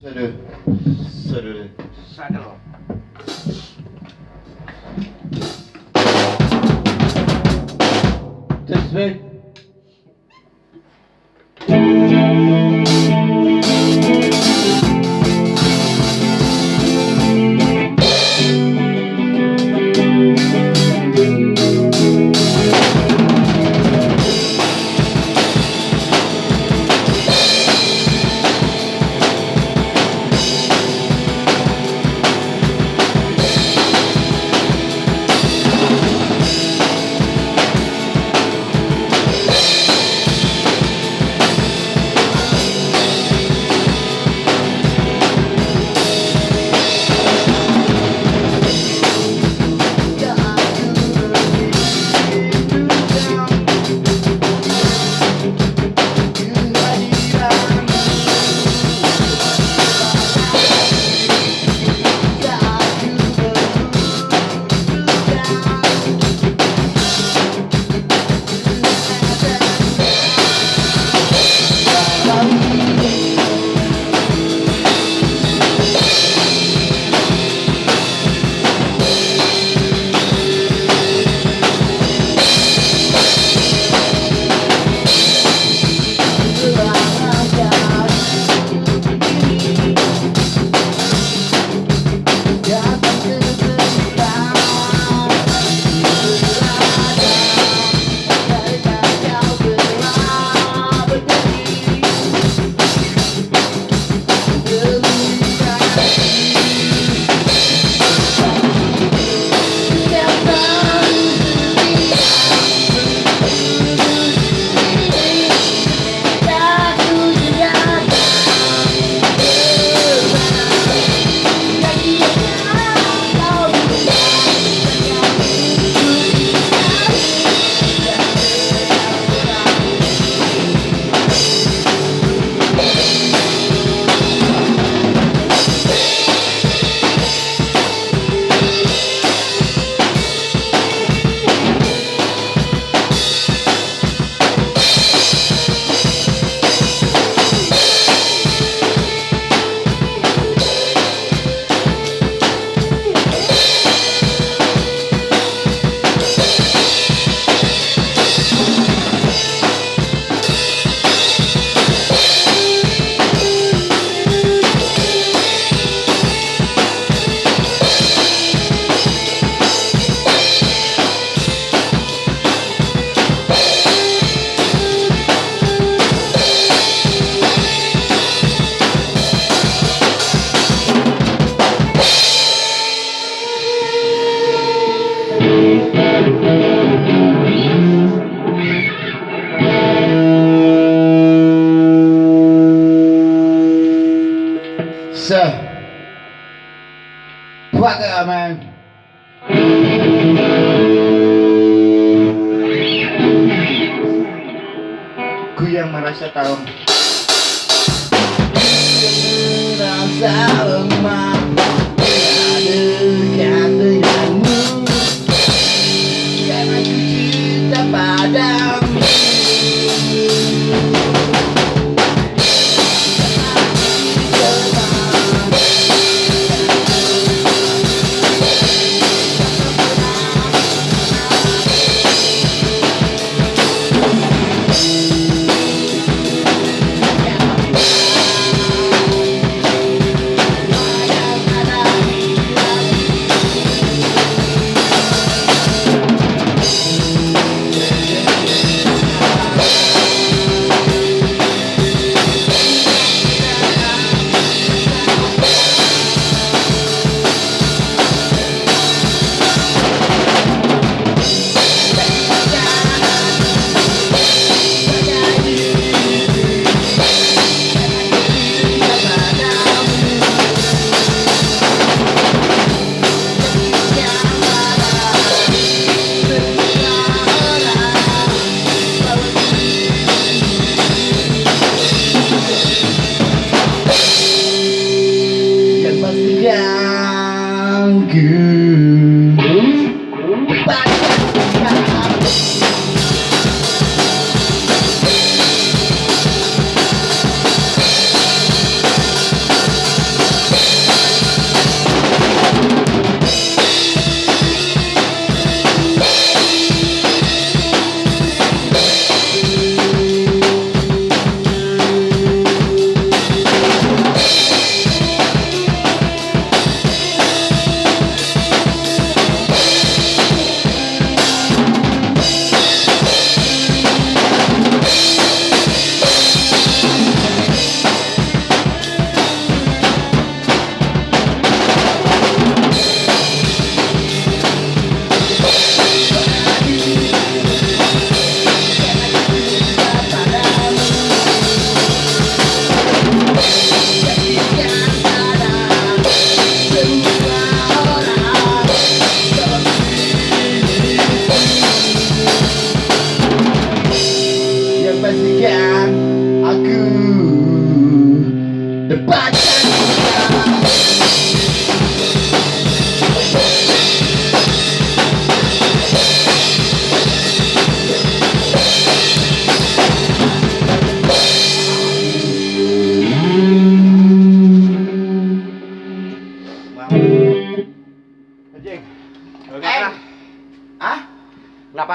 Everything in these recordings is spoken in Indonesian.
C'est le, c'est le saddle. This way. 감사합니다. Se. Fuck it, man. Ku yang merasa tahu. Merasa lemah. Padamu. good.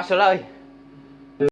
quá số lời